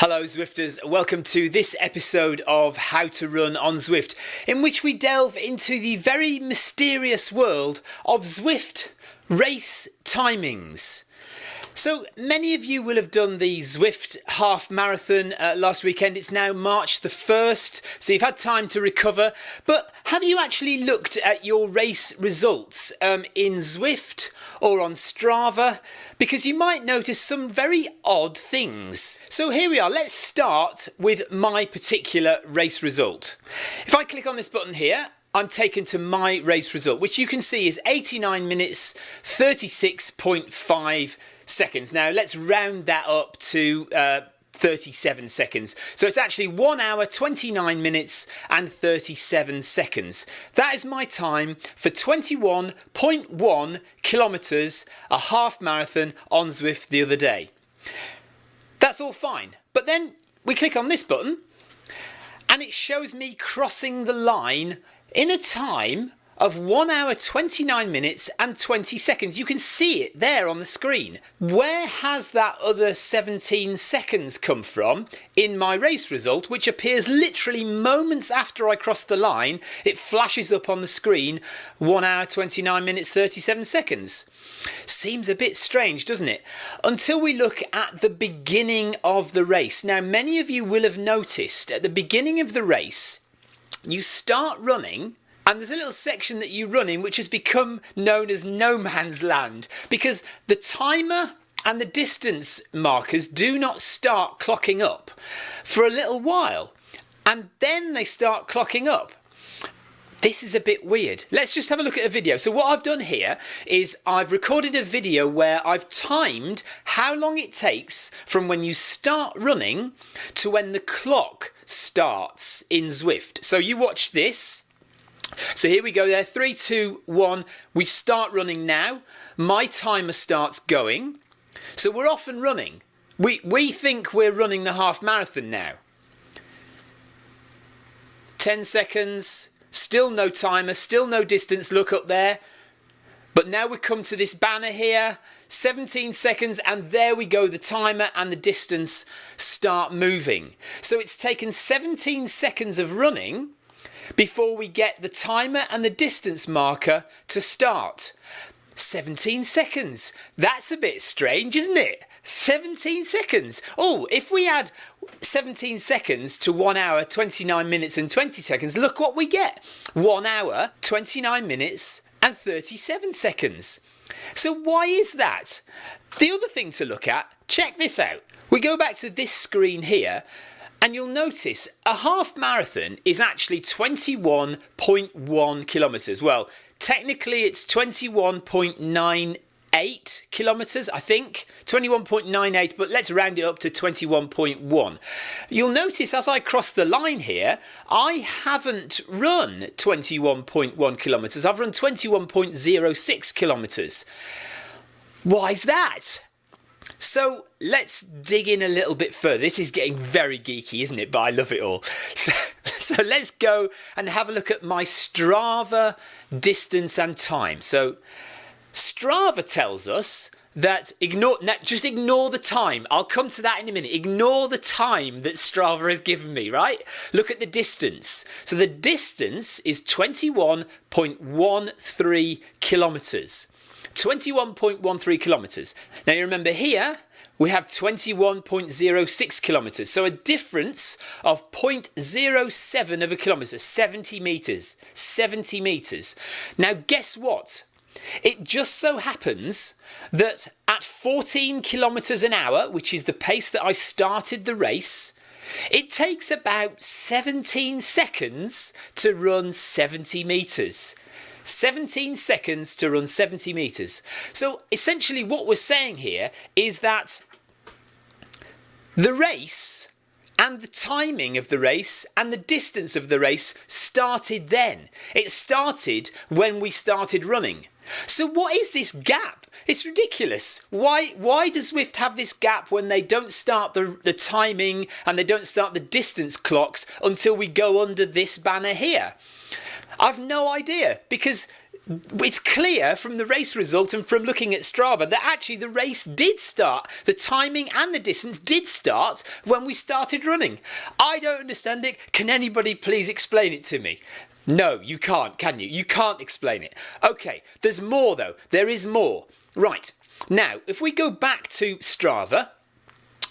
Hello Zwifters, welcome to this episode of How to Run on Zwift, in which we delve into the very mysterious world of Zwift race timings. So many of you will have done the Zwift half marathon uh, last weekend. It's now March the 1st, so you've had time to recover. But have you actually looked at your race results um, in Zwift or on Strava? Because you might notice some very odd things. So here we are. Let's start with my particular race result. If I click on this button here, I'm taken to my race result, which you can see is 89 minutes 36.5 seconds. Now let's round that up to uh, 37 seconds. So it's actually 1 hour, 29 minutes and 37 seconds. That is my time for 21.1 kilometres, a half marathon on Zwift the other day. That's all fine. But then we click on this button and it shows me crossing the line in a time of 1 hour 29 minutes and 20 seconds. You can see it there on the screen. Where has that other 17 seconds come from in my race result, which appears literally moments after I cross the line? It flashes up on the screen 1 hour 29 minutes 37 seconds. Seems a bit strange, doesn't it? Until we look at the beginning of the race. Now, many of you will have noticed at the beginning of the race, you start running and there's a little section that you run in which has become known as no man's land because the timer and the distance markers do not start clocking up for a little while and then they start clocking up. This is a bit weird. Let's just have a look at a video. So what I've done here is I've recorded a video where I've timed how long it takes from when you start running to when the clock starts in Zwift. So you watch this so here we go there, three, two, one. We start running now. My timer starts going. So we're off and running. We, we think we're running the half marathon now. 10 seconds, still no timer, still no distance, look up there. But now we come to this banner here, 17 seconds, and there we go, the timer and the distance start moving. So it's taken 17 seconds of running before we get the timer and the distance marker to start. 17 seconds. That's a bit strange, isn't it? 17 seconds. Oh, if we add 17 seconds to 1 hour, 29 minutes and 20 seconds, look what we get. 1 hour, 29 minutes and 37 seconds. So why is that? The other thing to look at, check this out. We go back to this screen here and you'll notice a half marathon is actually 21.1 kilometres. Well, technically it's 21.98 kilometres, I think. 21.98, but let's round it up to 21.1. You'll notice as I cross the line here, I haven't run 21.1 kilometres. I've run 21.06 kilometres. Why is that? So let's dig in a little bit further. This is getting very geeky, isn't it? But I love it all. So, so let's go and have a look at my Strava distance and time. So Strava tells us that ignore just ignore the time. I'll come to that in a minute. Ignore the time that Strava has given me, right? Look at the distance. So the distance is 21.13 kilometers. 21.13 kilometres. Now you remember here, we have 21.06 kilometres. So a difference of 0.07 of a kilometre, 70 metres. 70 metres. Now guess what? It just so happens that at 14 kilometres an hour, which is the pace that I started the race, it takes about 17 seconds to run 70 metres. 17 seconds to run 70 metres. So essentially what we're saying here is that the race and the timing of the race and the distance of the race started then. It started when we started running. So what is this gap? It's ridiculous. Why why does Zwift have this gap when they don't start the, the timing and they don't start the distance clocks until we go under this banner here? I've no idea because it's clear from the race result and from looking at Strava that actually the race did start. The timing and the distance did start when we started running. I don't understand it. Can anybody please explain it to me? No, you can't, can you? You can't explain it. Okay, there's more though. There is more. Right, now if we go back to Strava,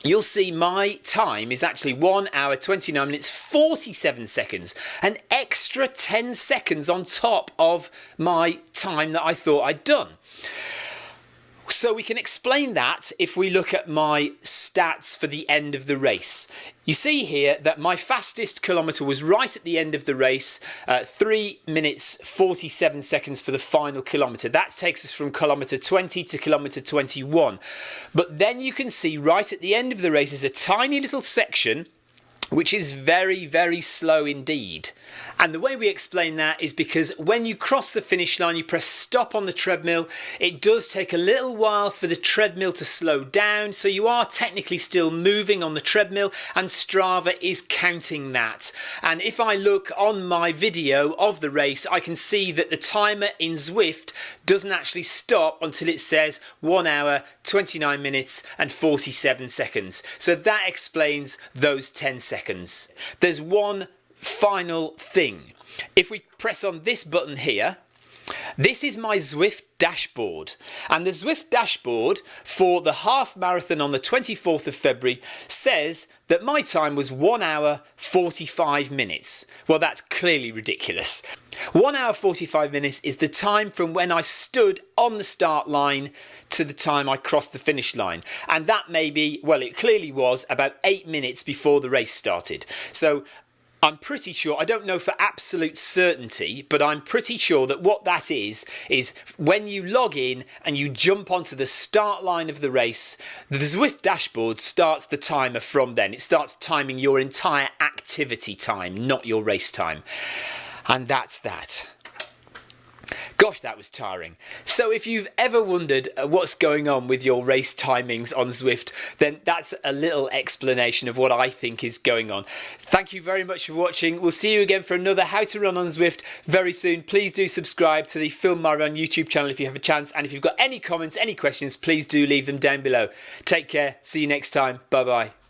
you'll see my time is actually 1 hour 29 minutes 47 seconds an extra 10 seconds on top of my time that I thought I'd done so we can explain that if we look at my stats for the end of the race. You see here that my fastest kilometre was right at the end of the race, uh, 3 minutes 47 seconds for the final kilometre. That takes us from kilometre 20 to kilometre 21. But then you can see right at the end of the race is a tiny little section which is very, very slow indeed. And the way we explain that is because when you cross the finish line, you press stop on the treadmill. It does take a little while for the treadmill to slow down. So you are technically still moving on the treadmill and Strava is counting that. And if I look on my video of the race, I can see that the timer in Zwift doesn't actually stop until it says 1 hour, 29 minutes and 47 seconds. So that explains those 10 seconds. There's one final thing. If we press on this button here, this is my Zwift dashboard and the Zwift dashboard for the half marathon on the 24th of February says that my time was 1 hour 45 minutes. Well that's clearly ridiculous. 1 hour 45 minutes is the time from when I stood on the start line to the time I crossed the finish line and that may be, well it clearly was about 8 minutes before the race started. So I'm pretty sure, I don't know for absolute certainty, but I'm pretty sure that what that is, is when you log in and you jump onto the start line of the race, the Zwift dashboard starts the timer from then. It starts timing your entire activity time, not your race time. And that's that. Gosh, that was tiring. So if you've ever wondered uh, what's going on with your race timings on Zwift, then that's a little explanation of what I think is going on. Thank you very much for watching. We'll see you again for another How to Run on Zwift very soon. Please do subscribe to the Film My Run YouTube channel if you have a chance. And if you've got any comments, any questions, please do leave them down below. Take care. See you next time. Bye bye.